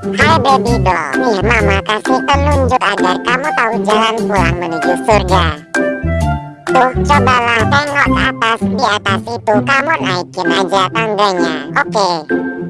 Hai baby doll, nih mama kasih telunjuk agar kamu tahu jalan pulang menuju surga. Tuh, cobalah tengok ke atas, di atas itu kamu naikin aja tangganya. Oke.